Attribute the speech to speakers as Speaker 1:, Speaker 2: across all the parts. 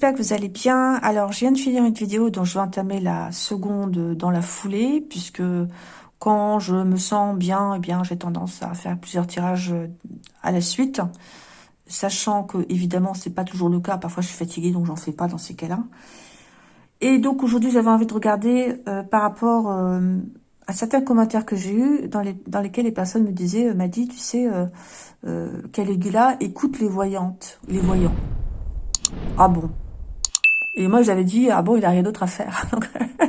Speaker 1: j'espère que vous allez bien. Alors, je viens de finir une vidéo dont je vais entamer la seconde dans la foulée, puisque quand je me sens bien, eh bien, j'ai tendance à faire plusieurs tirages à la suite, sachant que, évidemment, c'est pas toujours le cas. Parfois, je suis fatiguée, donc j'en fais pas dans ces cas-là. Et donc, aujourd'hui, j'avais envie de regarder euh, par rapport euh, à certains commentaires que j'ai eus, dans, les, dans lesquels les personnes me disaient, euh, m'a dit, tu sais, euh, Caligula écoute les voyantes, les voyants. Ah bon Et moi, j'avais dit, ah bon, il a rien d'autre à faire.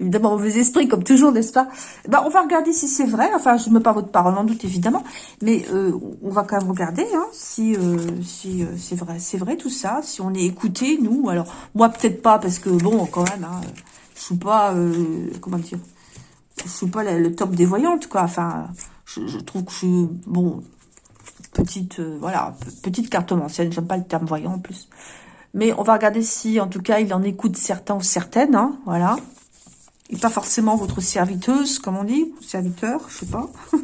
Speaker 1: évidemment, mauvais esprit, comme toujours, n'est-ce pas? Ben, On va regarder si c'est vrai. Enfin, je ne mets pas votre parole en doute, évidemment. Mais euh, on va quand même regarder hein, si, euh, si euh, c'est vrai. C'est vrai tout ça, si on est écouté, nous. Alors, moi, peut-être pas, parce que, bon, quand même, hein, je suis pas... comment dire Je suis pas le, top des voyantes, quoi. Enfin, je, trouve que je suis... Bon, petite, voilà, petite cartomancienne. J'aime pas le terme voyant en plus. Mais on va regarder si, en tout cas, il en écoute certains ou certaines, hein, voilà. Et pas forcément votre serviteuse, comme on dit, serviteur, je sais pas.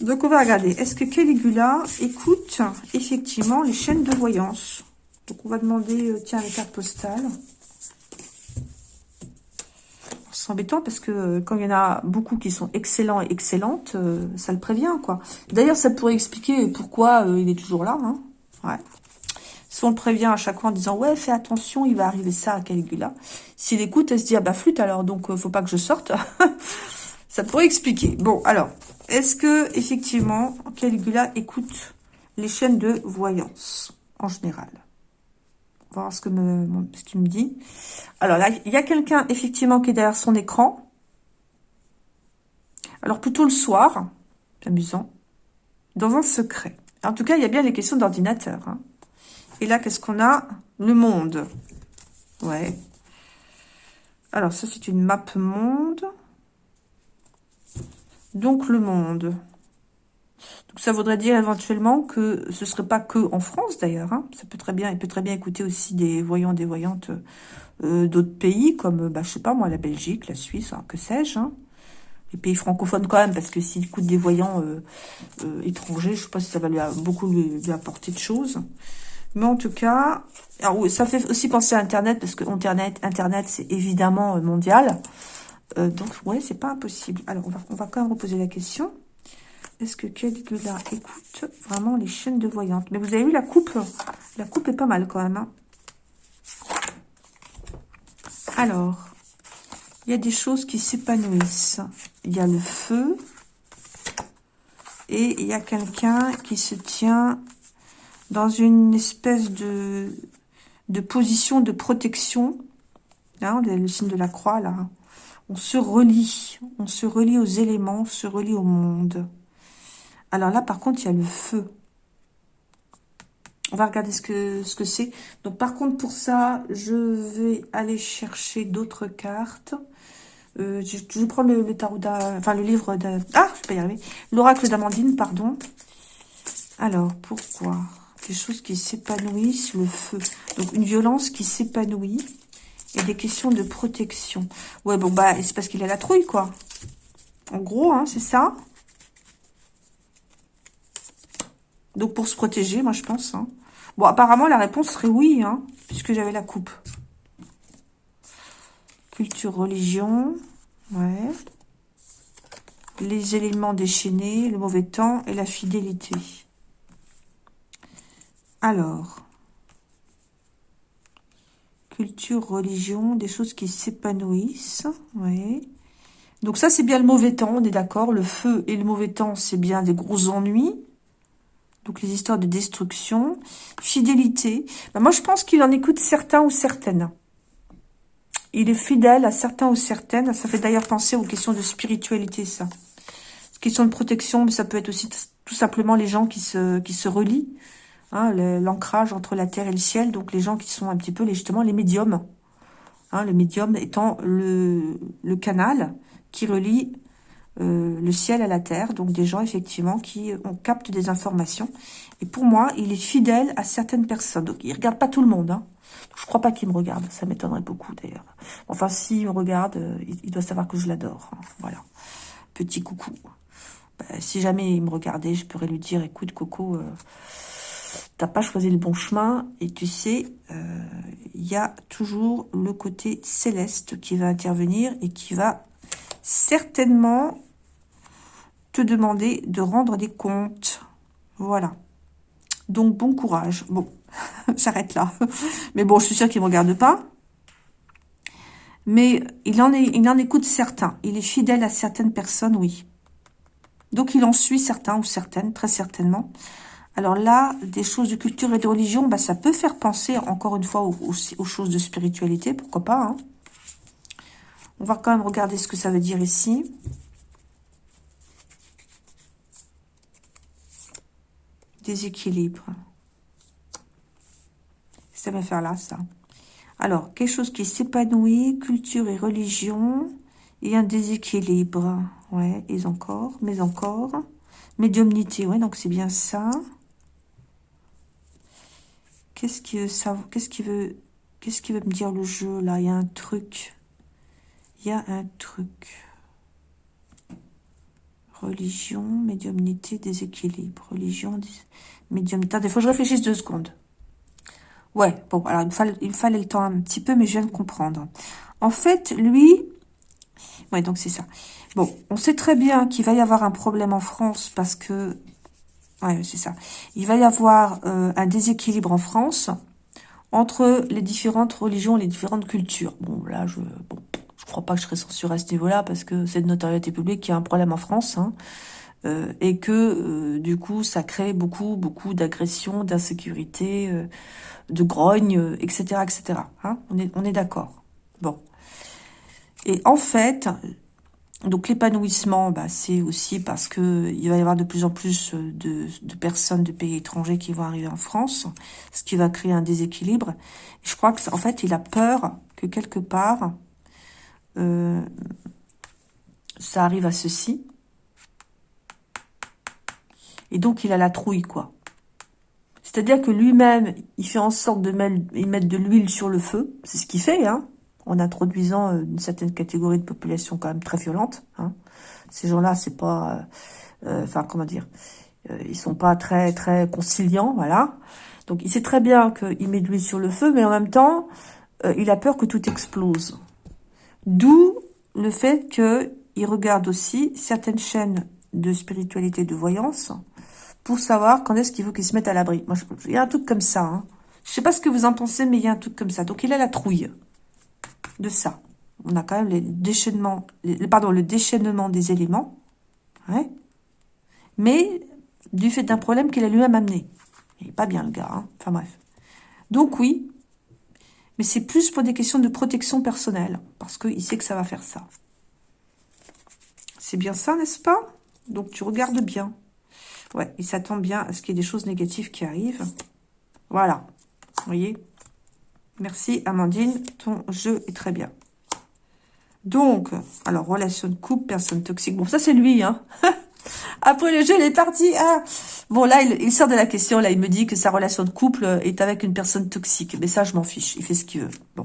Speaker 1: Donc, on va regarder. Est-ce que Caligula écoute, effectivement, les chaînes de voyance? Donc, on va demander, euh, tiens, les cartes postales c'est embêtant parce que euh, quand il y en a beaucoup qui sont excellents et excellentes, euh, ça le prévient, quoi. D'ailleurs, ça pourrait expliquer pourquoi il est toujours là, hein. Ouais. Si on le prévient à chaque fois en disant « Ouais, fais attention, il va arriver ça à Caligula », s'il écoute, elle se dit « Ah bah flûte alors, donc faut pas que je sorte ». Ça pourrait expliquer. Bon, alors, est-ce que effectivement Caligula écoute les chaînes de voyance en général? Voir ce que me, ce qu'il me dit. Alors là, il y a quelqu'un effectivement qui est derrière son écran. Alors plutôt le soir, amusant, dans un secret. En tout cas, il y a bien les questions d'ordinateur. Hein. Et là, qu'est-ce qu'on a? Le monde. Ouais. Alors ça, c'est une map monde. Donc le monde. Donc ça voudrait dire éventuellement que ce serait pas que en France d'ailleurs. Hein. Ça peut très bien, il peut très bien écouter aussi des voyants, des voyantes euh, d'autres pays comme, bah, je sais pas moi, la Belgique, la Suisse, hein, que sais-je. Hein. Les pays francophones quand même, parce que s'il écoute des voyants euh, euh, étrangers, je sais pas si ça va beaucoup lui, apporter de choses. Mais en tout cas, ça fait aussi penser à Internet, parce que Internet, Internet c'est évidemment mondial. donc ouais, c'est pas impossible. Alors on va, on quand même reposer la question. Est-ce que Caligula écoute vraiment les chaînes de voyantes Mais vous avez vu la coupe La coupe est pas mal quand même. Hein. Alors, il y a des choses qui s'épanouissent. Il y a le feu. Et il y a quelqu'un qui se tient dans une espèce de, de position de protection. Là, le signe de la croix, là. On se relie. On se relie aux éléments, on se relie au monde. Alors là, par contre, il y a le feu. On va regarder ce que ce que c'est. Donc, par contre, pour ça, je vais aller chercher d'autres cartes. Euh, je, vais prendre le, tarot enfin le livre de... Ah, je peux y arriver. L'oracle d'Amandine, pardon. Alors, pourquoi? Des choses qui s'épanouissent, le feu. Donc, une violence qui s'épanouit. Et des questions de protection. Ouais, bon, bah, c'est parce qu'il a la trouille, quoi. En gros, hein, c'est ça. Donc, pour se protéger, moi, je pense. Hein. Bon, apparemment, la réponse serait oui, hein, puisque j'avais la coupe. Culture, religion. Ouais. Les éléments déchaînés, le mauvais temps et la fidélité. Alors. Culture, religion, des choses qui s'épanouissent. Ouais. Donc ça, c'est bien le mauvais temps, on est d'accord. Le feu et le mauvais temps, c'est bien des gros ennuis. Donc les histoires de destruction, fidélité. Ben, moi, je pense qu'il en écoute certains ou certaines. Il est fidèle à certains ou certaines. Ça fait d'ailleurs penser aux questions de spiritualité, ça. Question de protection, mais ça peut être aussi tout simplement les gens qui se, qui se relient. Hein, L'ancrage entre la terre et le ciel. Donc les gens qui sont un petit peu les, justement les médiums. Hein, le médium étant le, le canal qui relie euh, le ciel à la terre, donc des gens effectivement qui on capte des informations. Et pour moi, il est fidèle à certaines personnes. Donc il regarde pas tout le monde. Hein. Je crois pas qu'il me regarde, ça m'étonnerait beaucoup d'ailleurs. Enfin, s'il me regarde, euh, il, doit savoir que je l'adore. Hein. Voilà, petit coucou. Bah, si jamais il me regardait, je pourrais lui dire, écoute Coco, euh, t'as pas choisi le bon chemin. Et tu sais, euh, il y a toujours le côté céleste qui va intervenir et qui va certainement te demander de rendre des comptes. Voilà. Donc, bon courage. Bon, j'arrête là. Mais bon, je suis sûre qu'il ne me regarde pas. Mais il en, est, il en écoute certains. Il est fidèle à certaines personnes, oui. Donc, il en suit certains ou certaines, très certainement. Alors là, des choses de culture et de religion, bah, ça peut faire penser, encore une fois, aux, choses de spiritualité, pourquoi pas. Hein. On va quand même regarder ce que ça veut dire ici. Déséquilibre. Ça va faire là, ça. Alors, quelque chose qui s'épanouit, culture et religion, et un déséquilibre. Ouais, et encore, mais encore. Médiumnité, ouais, donc c'est bien ça. Qu'est-ce Qu'est-ce qu'il veut Qu'est-ce qu'il veut me dire le jeu là? Il y a un truc. Il y a un truc. Religion, médiumnité, déséquilibre. Religion, médiumnité. Il faut que je réfléchisse deux secondes. Ouais, bon, alors il me, fallait, il fallait le temps un petit peu, mais je viens de comprendre. En fait, lui... Ouais, donc c'est ça. Bon, on sait très bien qu'il va y avoir un problème en France parce que Ouais, c'est ça. Il va y avoir euh, un déséquilibre en France entre les différentes religions, les différentes cultures. Bon, là, je bon, je crois pas que je serai censurée à ce niveau-là parce que c'est de notoriété publique qu'il y a un problème en France. Hein, euh, et que, euh, du coup, ça crée beaucoup, beaucoup d'agressions, d'insécurité, de grogne, etc., etc. Hein, on est, on est d'accord. Bon. Et en fait, donc l'épanouissement, bah, c'est aussi parce que il va y avoir de plus en plus de, personnes de pays étrangers qui vont arriver en France, ce qui va créer un déséquilibre. je crois que en fait, il a peur que quelque part, euh, ça arrive à ceci. Et donc, il a la trouille, quoi. C'est-à-dire que lui-même, il fait en sorte de mettre de l'huile sur le feu. C'est ce qu'il fait, hein en introduisant euh, une certaine catégorie de population quand même très violente. Hein. Ces gens-là, c'est pas, euh, euh, enfin comment dire, ils sont pas très très conciliants, voilà. Donc il sait très bien qu'il met de l'huile sur le feu, mais en même temps, il a peur que tout explose. D'où le fait qu'il regarde aussi certaines chaînes de spiritualité, de voyance, pour savoir quand est-ce qu'il veut qu'il se mette à l'abri. Moi, il y a un truc comme ça. Hein. Je sais pas ce que vous en pensez, mais il y a un truc comme ça. Donc il a la trouille de ça. On a quand même les déchaînements, pardon, le déchaînement des éléments. Mais du fait d'un problème qu'il a lui-même amené. Il n'est pas bien le gars. Hein. Enfin bref. Donc oui, mais c'est plus pour des questions de protection personnelle. Parce qu'il sait que ça va faire ça. C'est bien ça, n'est-ce pas? Donc tu regardes bien. Ouais, il s'attend bien à ce qu'il y ait des choses négatives qui arrivent. Voilà. Vous voyez? Merci Amandine, ton jeu est très bien. Donc, alors, relation de couple, personne toxique. Bon, ça c'est lui, hein. Après le jeu, il est parti. Ah. Bon, là, il, sort de la question. Là, il me dit que sa relation de couple est avec une personne toxique. Mais ça, je m'en fiche. Il fait ce qu'il veut. Bon,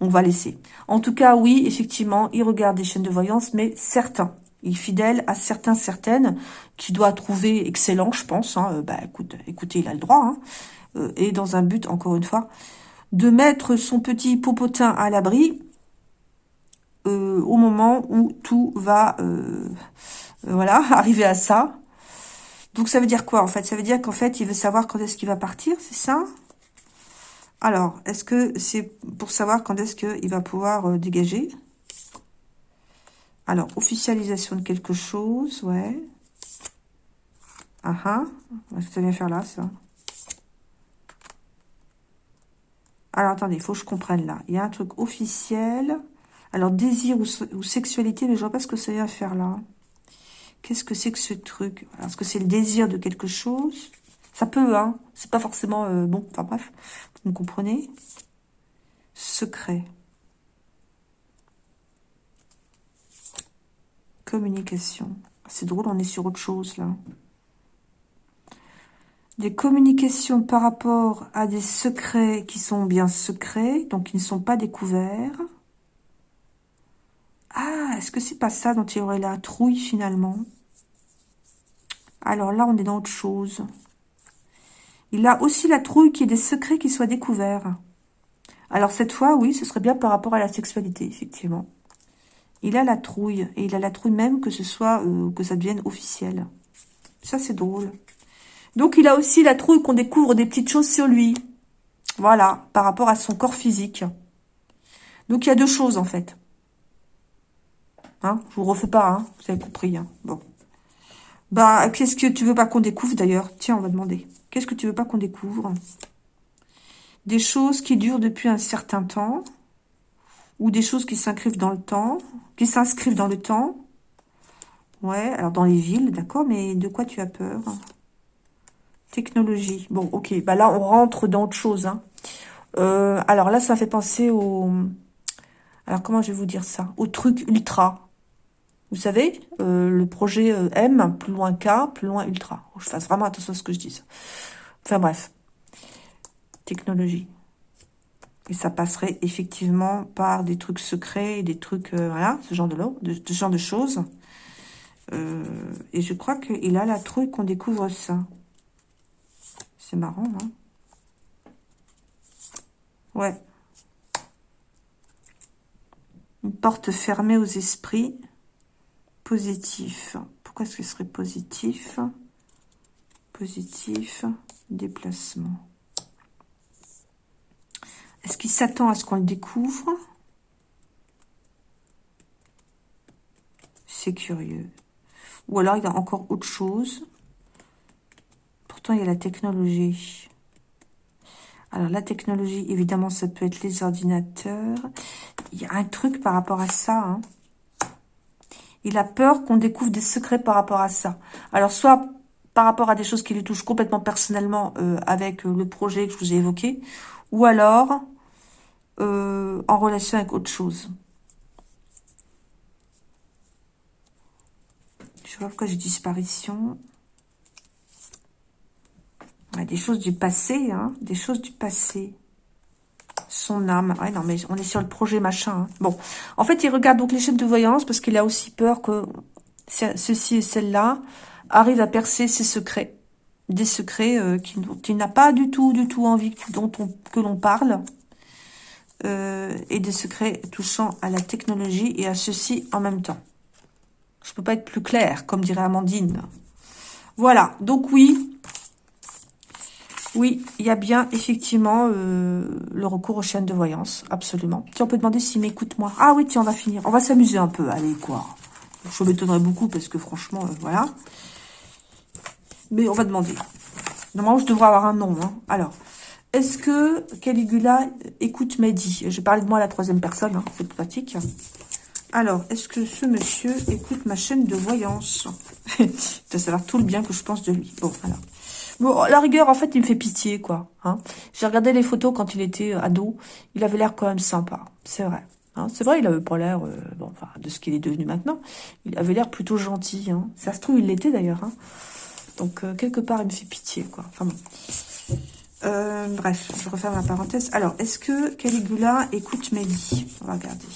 Speaker 1: on va laisser. En tout cas, oui, effectivement, il regarde des chaînes de voyance, mais certains. Il est fidèle à certains, certaines, qui doit trouver excellent, je pense. Hein. Euh, bah, écoute, écoutez, il a le droit. Hein. Euh, et dans un but, encore une fois, de mettre son petit popotin à l'abri euh, au moment où tout va euh, voilà arriver à ça. Donc ça veut dire quoi en fait? Ça veut dire qu'en fait il veut savoir quand est-ce qu'il va partir, c'est ça? Alors, est-ce que c'est pour savoir quand est-ce qu'il va pouvoir euh, dégager? Alors, officialisation de quelque chose, ouais. Ah ah, ça vient faire là, ça Alors, attendez, il faut que je comprenne là. Il y a un truc officiel. Alors, désir ou, sexualité, mais je vois pas ce que ça vient faire là. Qu'est-ce que c'est que ce truc? Est-ce que c'est le désir de quelque chose? Ça peut, hein. C'est pas forcément... Euh, bon, enfin bref, vous me comprenez? Secret. Communication. C'est drôle, on est sur autre chose, là des communications par rapport à des secrets qui sont bien secrets, donc qui ne sont pas découverts. Ah, est-ce que c'est pas ça dont il y aurait la trouille finalement? Alors là, on est dans autre chose. Il a aussi la trouille qu'il y ait des secrets qui soient découverts. Alors cette fois, oui, ce serait bien par rapport à la sexualité, effectivement. Il a la trouille. Et il a la trouille même que ce soit, euh, que ça devienne officiel. Ça, c'est drôle. Donc, il a aussi la trouille qu'on découvre des petites choses sur lui. Voilà, par rapport à son corps physique. Donc, il y a deux choses, en fait. Hein Je vous refais pas, hein Vous avez compris, hein Bon. Bah, qu'est-ce que tu veux pas qu'on découvre, d'ailleurs? Tiens, on va demander. Qu'est-ce que tu veux pas qu'on découvre? Des choses qui durent depuis un certain temps ou des choses qui s'inscrivent dans le temps, qui s'inscrivent dans le temps. Ouais, alors dans les villes, d'accord, mais de quoi tu as peur? Technologie. Bon, ok, bah là, on rentre dans autre chose. Hein. Euh, alors là, ça fait penser au... Alors, comment je vais vous dire ça? Au truc ultra. Vous savez, euh, le projet euh, M, plus loin K, plus loin ultra. je fasse vraiment attention à ce que je dis. Enfin bref. Technologie. Et ça passerait effectivement par des trucs secrets, des trucs, voilà, ce genre de, de, ce genre de choses. Et je crois qu'il a la trouille qu'on découvre ça. C'est marrant, hein Ouais. Une porte fermée aux esprits. Positif. Pourquoi est-ce que serait positif? Positif. Déplacement. Est-ce qu'il s'attend à ce qu'on le découvre? C'est curieux. Ou alors il y a encore autre chose. Il y a la technologie. Alors, la technologie, évidemment, ça peut être les ordinateurs. Il y a un truc par rapport à ça. Hein. Il a peur qu'on découvre des secrets par rapport à ça. Alors, soit par rapport à des choses qui lui touchent complètement personnellement euh, avec euh, le projet que je vous ai évoqué, ou alors euh, en relation avec autre chose. Je pas pourquoi j'ai disparition. Des choses du passé, hein, des choses du passé. Son âme. Ouais, non, mais on est sur le projet machin. Hein. Bon, en fait, il regarde donc les chaînes de voyance parce qu'il a aussi peur que ceci et celle-là arrivent à percer ses secrets. Des secrets euh, qu'il n'a pas du tout, du tout envie que l'on parle. Euh, et des secrets touchant à la technologie et à ceci en même temps. Je peux pas être plus clair, comme dirait Amandine. Voilà, donc oui, oui, il y a bien effectivement euh, le recours aux chaînes de voyance, absolument. Tiens, on peut demander s'il m'écoute moi. Ah oui, tiens, on va finir. On va s'amuser un peu, allez, quoi. Je m'étonnerais beaucoup parce que franchement, euh, voilà. Mais on va demander. Normalement, je devrais avoir un nom. Hein. Alors, est-ce que Caligula écoute Mehdi? Je parle de moi à la troisième personne, hein, c'est pratique. Alors, est-ce que ce monsieur écoute ma chaîne de voyance? Il doit savoir tout le bien que je pense de lui. Bon, alors. Bon, la rigueur, en fait, il me fait pitié, quoi. Hein. J'ai regardé les photos quand il était euh, ado. Il avait l'air quand même sympa, c'est vrai. Hein. C'est vrai, il avait pas l'air, euh, enfin, de ce qu'il est devenu maintenant. Il avait l'air plutôt gentil. Hein. Ça se trouve, il l'était d'ailleurs. Hein. Donc, euh, quelque part, il me fait pitié, quoi. Enfin bon. Bref, je referme la parenthèse. Alors, est-ce que Caligula écoute Mehdi? On va regarder.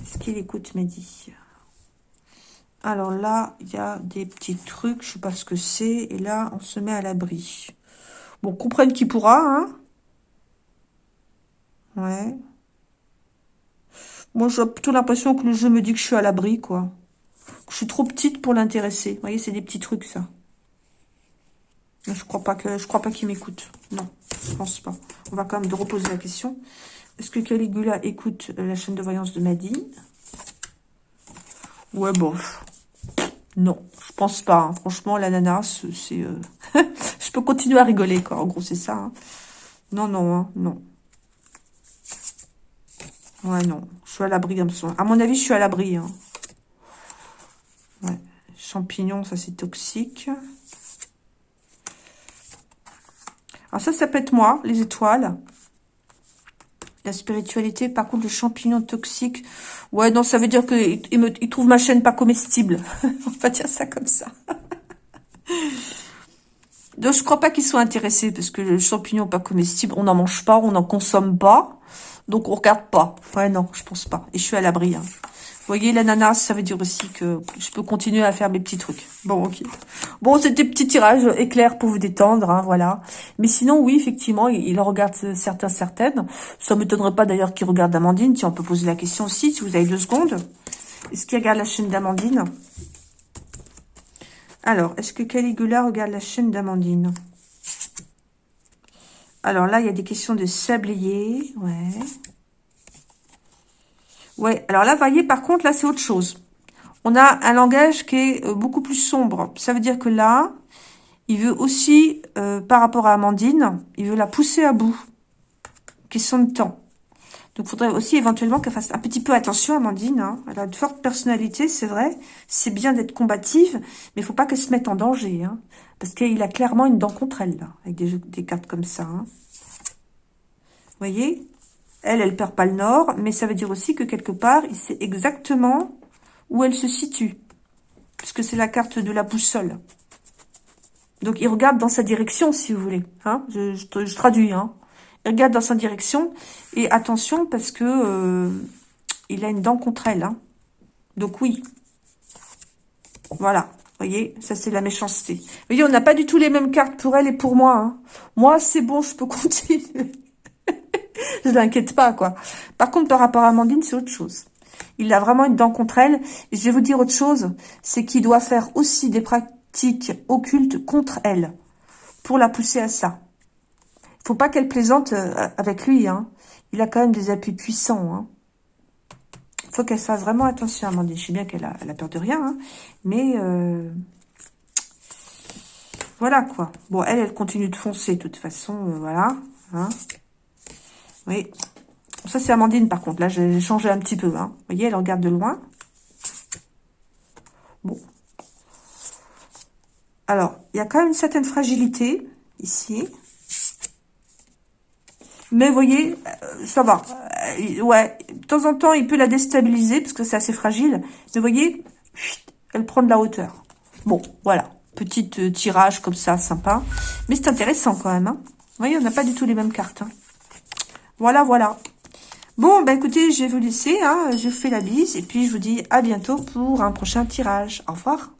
Speaker 1: Est-ce qu'il écoute Mehdi? Alors là, il y a des petits trucs, je sais pas ce que c'est. Et là, on se met à l'abri. Bon, comprenne qui pourra, hein Ouais. Moi, j'ai plutôt l'impression que le jeu me dit que je suis à l'abri, quoi. Je suis trop petite pour l'intéresser. Vous voyez, c'est des petits trucs, ça. Je crois pas que je crois pas qu'il m'écoute. Non, je pense pas. On va quand même reposer la question. Est-ce que Caligula écoute euh, la chaîne de voyance de Maddy Ouais, bof. Non, je pense pas. Hein. Franchement, l'ananas, c'est... Euh, je peux continuer à rigoler, quoi. En gros, c'est ça. Hein. Non, non, hein, non. Ouais, non. Je suis à l'abri, À mon avis, je suis à l'abri. Ouais. Champignons, ça, c'est toxique. Alors ça, ça peut être moi, les étoiles. La spiritualité, par contre, le champignon toxique. Ouais, non, ça veut dire qu'il il trouve ma chaîne pas comestible. On va dire ça comme ça. Donc, je crois pas qu'ils soient intéressés, parce que le champignon pas comestible, on n'en mange pas, on n'en consomme pas. Donc, on regarde pas. Ouais, non, je pense pas. Et je suis à l'abri. Hein. Voyez, l'ananas, ça veut dire aussi que je peux continuer à faire mes petits trucs. Bon, ok. Bon, c'était petit tirage éclair pour vous détendre, hein, voilà. Mais sinon, oui, effectivement, il, regarde certains, certaines. Ça m'étonnerait pas d'ailleurs qu'il regarde Amandine. Si on peut poser la question aussi, si vous avez deux secondes. Est-ce qu'il regarde la chaîne d'Amandine? Alors, est-ce que Caligula regarde la chaîne d'Amandine? Alors là, il y a des questions de sablier, ouais. Ouais, alors là, voyez, par contre, là, c'est autre chose. On a un langage qui est euh, beaucoup plus sombre. Ça veut dire que là, il veut aussi, euh, par rapport à Amandine, il veut la pousser à bout. Question de temps. Donc, il faudrait aussi éventuellement qu'elle fasse un petit peu attention, Amandine. Hein. Elle a de fortes personnalités, c'est vrai. C'est bien d'être combative, mais il faut pas qu'elle se mette en danger. Hein. parce qu'il a clairement une dent contre elle, là, avec des, cartes comme ça. Hein. Vous voyez? Elle, elle perd pas le nord, mais ça veut dire aussi que quelque part, il sait exactement où elle se situe. Puisque c'est la carte de la boussole. Donc, il regarde dans sa direction, si vous voulez. Hein je, traduis. Hein il regarde dans sa direction. Et attention, parce que euh, il a une dent contre elle. Hein Donc, oui. Voilà. Vous voyez, ça, c'est la méchanceté. Vous voyez, on n'a pas du tout les mêmes cartes pour elle et pour moi. Hein. Moi, c'est bon, je peux continuer je l'inquiète pas, quoi. Par contre, par rapport à Amandine, c'est autre chose. Il a vraiment une dent contre elle. Et je vais vous dire autre chose, c'est qu'il doit faire aussi des pratiques occultes contre elle, pour la pousser à ça. Il faut pas qu'elle plaisante euh, avec lui, hein. Il a quand même des appuis puissants, hein. faut qu'elle fasse vraiment attention, Amandine. Je sais bien qu'elle a, peur de rien, hein. mais... Euh, voilà, quoi. Bon, elle, elle continue de foncer, de toute façon, euh, voilà. Hein. Oui. Ça, c'est Amandine, par contre. Là, j'ai changé un petit peu. Hein. Vous voyez, elle regarde de loin. Bon. Alors, il y a quand même une certaine fragilité, ici. Mais vous voyez, euh, ça va. Euh, ouais, de temps en temps, il peut la déstabiliser, parce que c'est assez fragile. Mais vous voyez, elle prend de la hauteur. Bon, voilà. Petit euh, tirage comme ça, sympa. Mais c'est intéressant quand même. Hein. Vous voyez, on n'a pas du tout les mêmes cartes. Hein. Voilà, voilà. Bon, bah écoutez, je vais vous laisser. Hein. Je fais la bise et puis je vous dis à bientôt pour un prochain tirage. Au revoir.